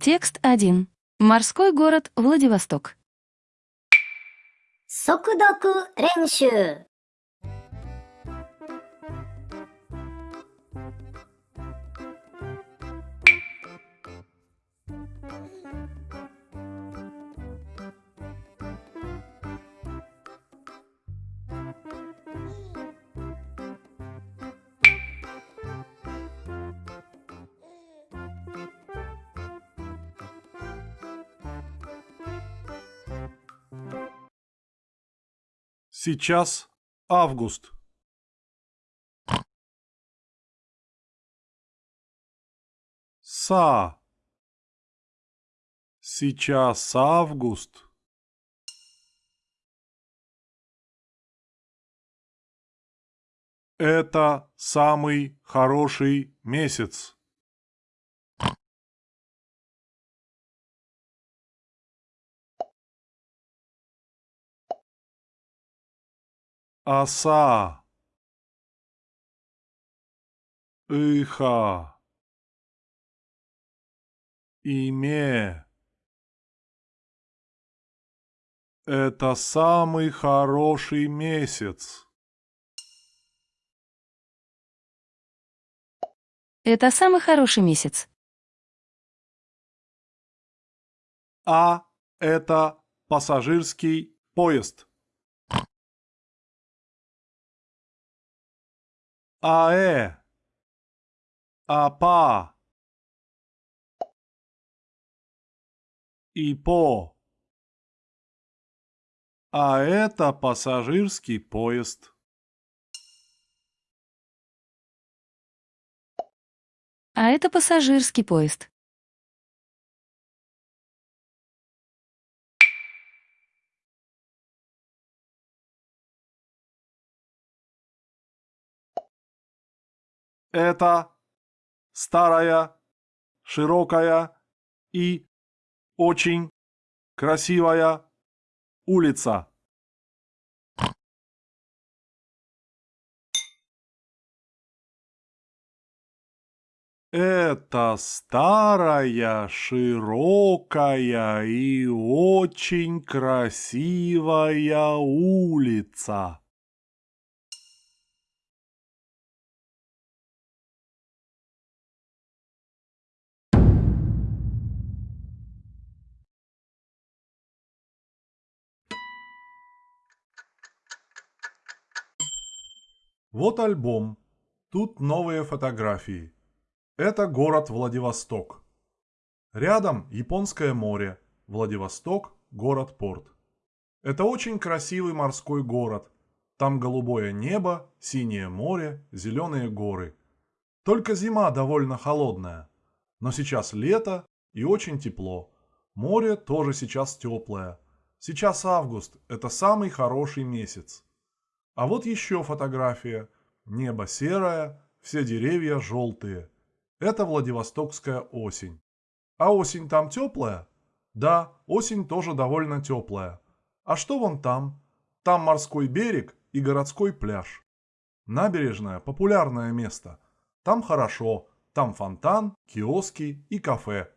Текст 1. Морской город Владивосток. 速読 Сейчас август. Са. Сейчас август. Это самый хороший месяц. Оса. Иха. Име. Это самый хороший месяц. Это самый хороший месяц. А это пассажирский поезд. АЭ. АПА. ИПО. А это пассажирский поезд. А это пассажирский поезд. Это старая, широкая и очень красивая улица. Это старая, широкая и очень красивая улица. Вот альбом. Тут новые фотографии. Это город Владивосток. Рядом Японское море. Владивосток – город-порт. Это очень красивый морской город. Там голубое небо, синее море, зеленые горы. Только зима довольно холодная. Но сейчас лето и очень тепло. Море тоже сейчас теплое. Сейчас август – это самый хороший месяц. А вот еще фотография. Небо серое, все деревья желтые. Это Владивостокская осень. А осень там теплая? Да, осень тоже довольно теплая. А что вон там? Там морской берег и городской пляж. Набережная – популярное место. Там хорошо, там фонтан, киоски и кафе.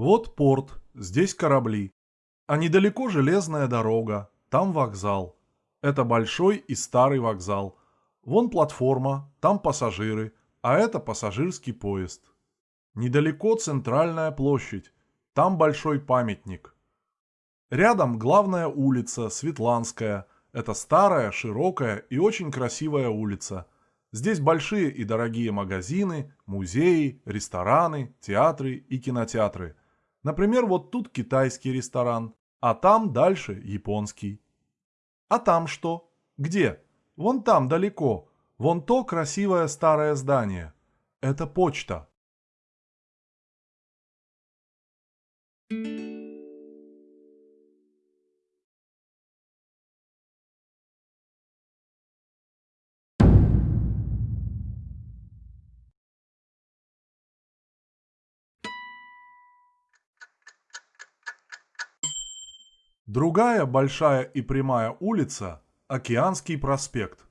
Вот порт, здесь корабли. А недалеко железная дорога, там вокзал. Это большой и старый вокзал. Вон платформа, там пассажиры, а это пассажирский поезд. Недалеко центральная площадь, там большой памятник. Рядом главная улица, Светланская. Это старая, широкая и очень красивая улица. Здесь большие и дорогие магазины, музеи, рестораны, театры и кинотеатры – Например, вот тут китайский ресторан, а там дальше японский. А там что? Где? Вон там далеко. Вон то красивое старое здание. Это почта. Другая большая и прямая улица – Океанский проспект.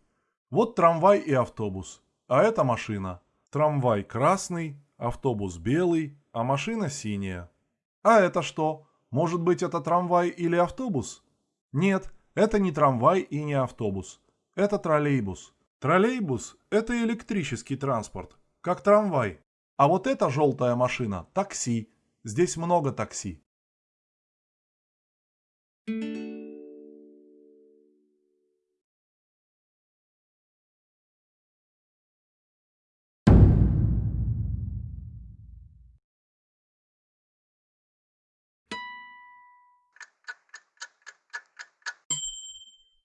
Вот трамвай и автобус, а это машина. Трамвай красный, автобус белый, а машина синяя. А это что? Может быть это трамвай или автобус? Нет, это не трамвай и не автобус. Это троллейбус. Троллейбус – это электрический транспорт, как трамвай. А вот эта желтая машина – такси. Здесь много такси.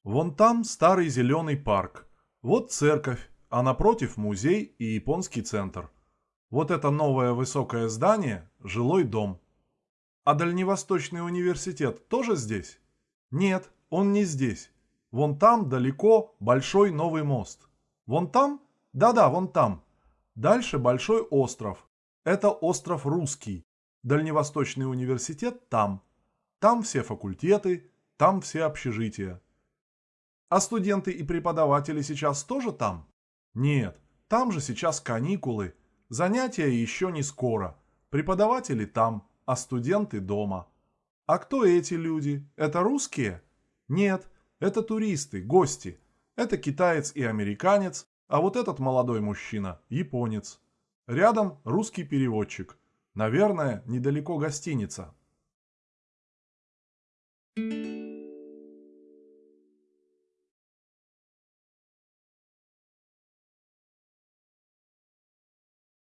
Вон там старый зеленый парк. Вот церковь, а напротив музей и японский центр. Вот это новое высокое здание – жилой дом. А Дальневосточный университет тоже здесь? Нет, он не здесь. Вон там далеко большой новый мост. Вон там? Да-да, вон там. Дальше большой остров. Это остров Русский. Дальневосточный университет там. Там все факультеты, там все общежития. А студенты и преподаватели сейчас тоже там? Нет, там же сейчас каникулы. Занятия еще не скоро. Преподаватели там, а студенты дома. А кто эти люди? Это русские? Нет, это туристы, гости. Это китаец и американец, а вот этот молодой мужчина – японец. Рядом русский переводчик. Наверное, недалеко гостиница. Thank you.